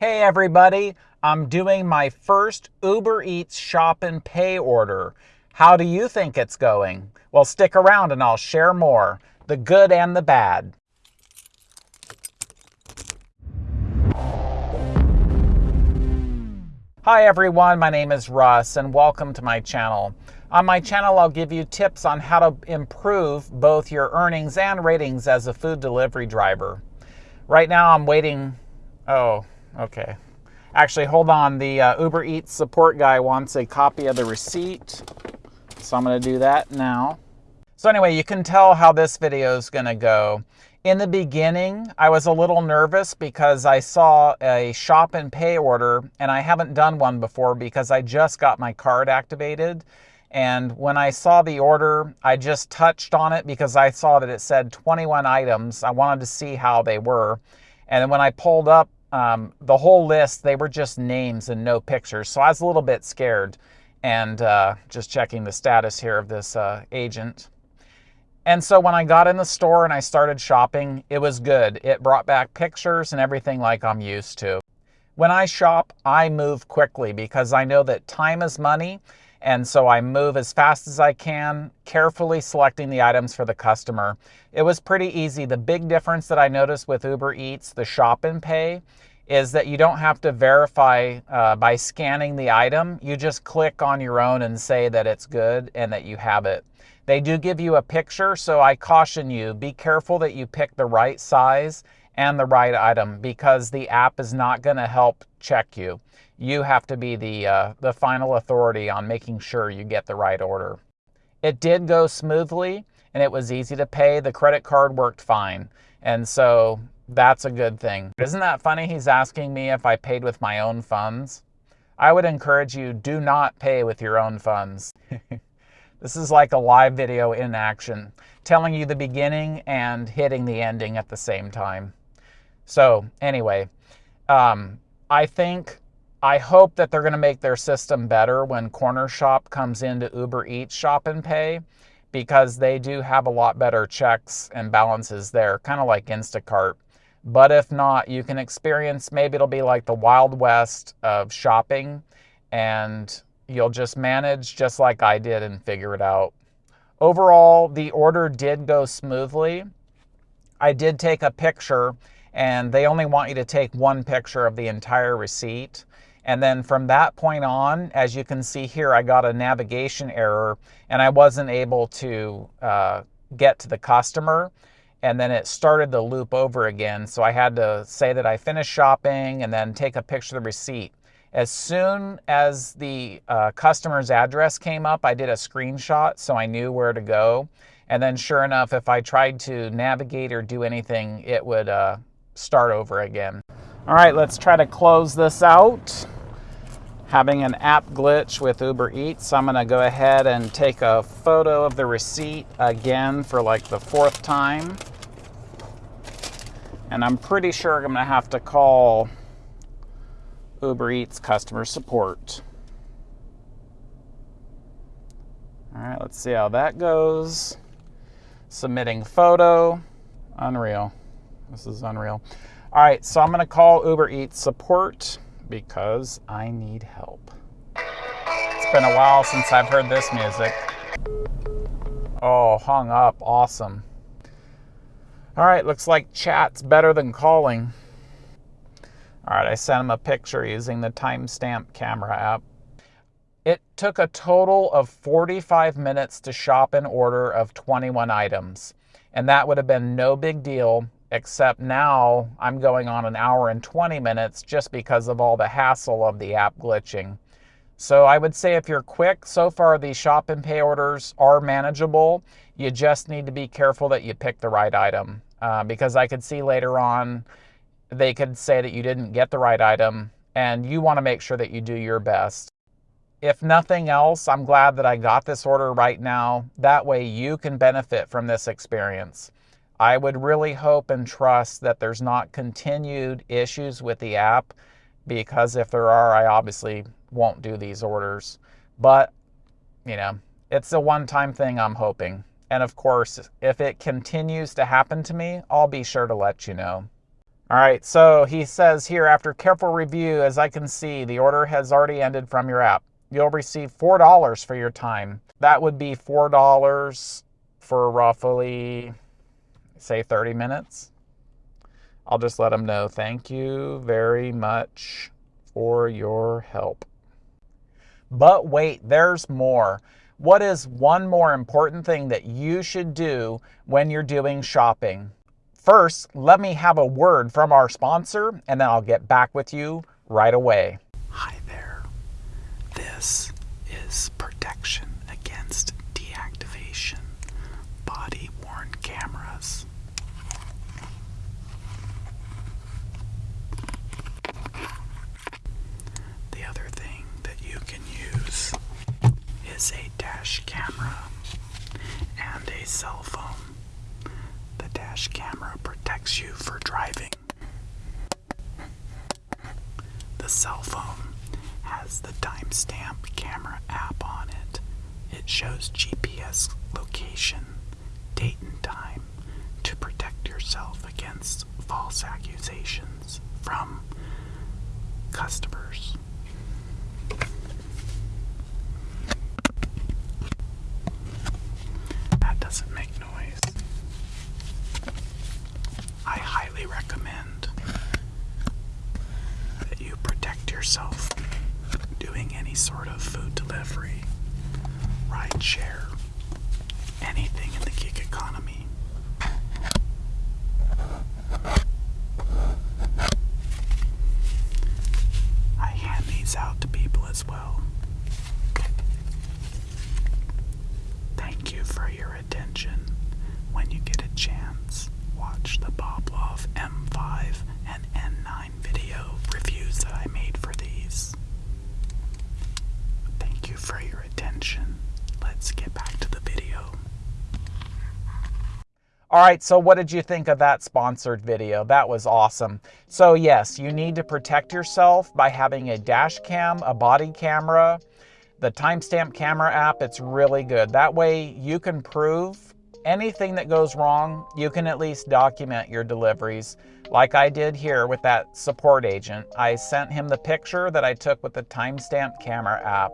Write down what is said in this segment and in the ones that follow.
Hey everybody, I'm doing my first Uber Eats shop and pay order. How do you think it's going? Well, stick around and I'll share more, the good and the bad. Hi everyone, my name is Russ and welcome to my channel. On my channel, I'll give you tips on how to improve both your earnings and ratings as a food delivery driver. Right now I'm waiting, oh, Okay. Actually, hold on. The uh, Uber Eats support guy wants a copy of the receipt. So I'm going to do that now. So anyway, you can tell how this video is going to go. In the beginning, I was a little nervous because I saw a shop and pay order and I haven't done one before because I just got my card activated. And when I saw the order, I just touched on it because I saw that it said 21 items. I wanted to see how they were. And when I pulled up um, the whole list, they were just names and no pictures. So I was a little bit scared and uh, just checking the status here of this uh, agent. And so when I got in the store and I started shopping, it was good. It brought back pictures and everything like I'm used to. When I shop, I move quickly because I know that time is money. And so I move as fast as I can, carefully selecting the items for the customer. It was pretty easy. The big difference that I noticed with Uber Eats, the shop and pay, is that you don't have to verify uh, by scanning the item. You just click on your own and say that it's good and that you have it. They do give you a picture, so I caution you, be careful that you pick the right size and the right item because the app is not going to help check you. You have to be the, uh, the final authority on making sure you get the right order. It did go smoothly and it was easy to pay. The credit card worked fine. And so that's a good thing. Isn't that funny? He's asking me if I paid with my own funds. I would encourage you, do not pay with your own funds. this is like a live video in action, telling you the beginning and hitting the ending at the same time. So anyway, um, I think, I hope that they're going to make their system better when Cornershop comes into Uber Eats Shop and Pay because they do have a lot better checks and balances there, kind of like Instacart. But if not, you can experience, maybe it'll be like the Wild West of shopping and you'll just manage just like I did and figure it out. Overall, the order did go smoothly. I did take a picture and they only want you to take one picture of the entire receipt. And then from that point on, as you can see here, I got a navigation error and I wasn't able to uh, get to the customer and then it started the loop over again. So I had to say that I finished shopping and then take a picture of the receipt. As soon as the uh, customer's address came up, I did a screenshot so I knew where to go. And then sure enough, if I tried to navigate or do anything, it would uh, start over again. All right, let's try to close this out. Having an app glitch with Uber Eats, I'm gonna go ahead and take a photo of the receipt again for like the fourth time. And I'm pretty sure I'm gonna have to call Uber Eats customer support. All right, let's see how that goes. Submitting photo, unreal. This is unreal. All right, so I'm gonna call Uber Eats support because I need help. It's been a while since I've heard this music. Oh, hung up, awesome. All right, looks like chat's better than calling. All right, I sent him a picture using the timestamp camera app. It took a total of 45 minutes to shop an order of 21 items. And that would have been no big deal, except now I'm going on an hour and 20 minutes just because of all the hassle of the app glitching. So I would say if you're quick, so far the shop and pay orders are manageable. You just need to be careful that you pick the right item uh, because I could see later on they could say that you didn't get the right item and you want to make sure that you do your best. If nothing else, I'm glad that I got this order right now. That way you can benefit from this experience. I would really hope and trust that there's not continued issues with the app because if there are, I obviously won't do these orders. But, you know, it's a one time thing, I'm hoping. And of course, if it continues to happen to me, I'll be sure to let you know. All right, so he says here, after careful review, as I can see, the order has already ended from your app. You'll receive $4 for your time. That would be $4 for roughly, say, 30 minutes. I'll just let them know. Thank you very much for your help. But wait, there's more. What is one more important thing that you should do when you're doing shopping? First, let me have a word from our sponsor, and then I'll get back with you right away. Hi there. This is protection against deactivation body worn cameras. The other thing that you can use is a dash camera and a cell phone. The dash camera protects you for driving. The cell phone has the timestamp camera app on it. It shows GPS location, date and time to protect yourself against false accusations from customers. That doesn't make noise. I highly recommend that you protect yourself doing any sort of food delivery, ride share, anything in the gig economy. I hand these out to people as well. Thank you for your attention. When you get a chance, watch the Boblov M5 and N9 video reviews that I made for these. Thank you for your attention. Let's get back to the video. All right, so what did you think of that sponsored video? That was awesome. So yes, you need to protect yourself by having a dash cam, a body camera, the timestamp camera app, it's really good. That way you can prove anything that goes wrong, you can at least document your deliveries. Like I did here with that support agent. I sent him the picture that I took with the timestamp camera app.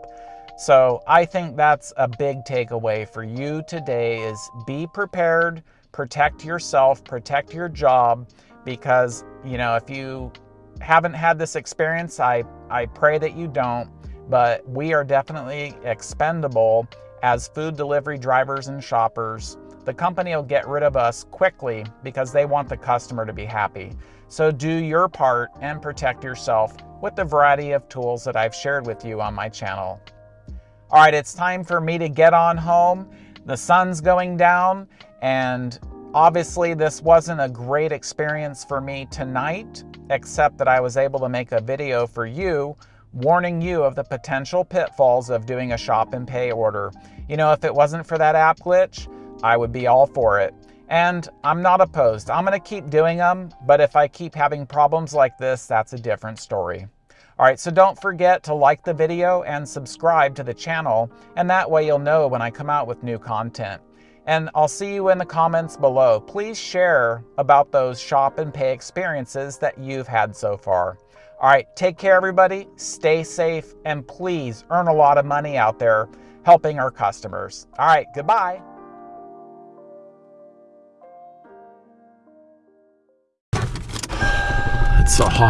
So I think that's a big takeaway for you today is be prepared, protect yourself, protect your job, because, you know, if you haven't had this experience, I, I pray that you don't, but we are definitely expendable as food delivery drivers and shoppers. The company will get rid of us quickly because they want the customer to be happy. So do your part and protect yourself with the variety of tools that I've shared with you on my channel. All right, it's time for me to get on home. The sun's going down and obviously this wasn't a great experience for me tonight, except that I was able to make a video for you warning you of the potential pitfalls of doing a shop and pay order. You know, if it wasn't for that app glitch, I would be all for it. And I'm not opposed. I'm going to keep doing them, but if I keep having problems like this, that's a different story. All right, so don't forget to like the video and subscribe to the channel, and that way you'll know when I come out with new content. And I'll see you in the comments below. Please share about those shop and pay experiences that you've had so far. All right, take care, everybody. Stay safe, and please earn a lot of money out there helping our customers. All right, goodbye. It's so hot.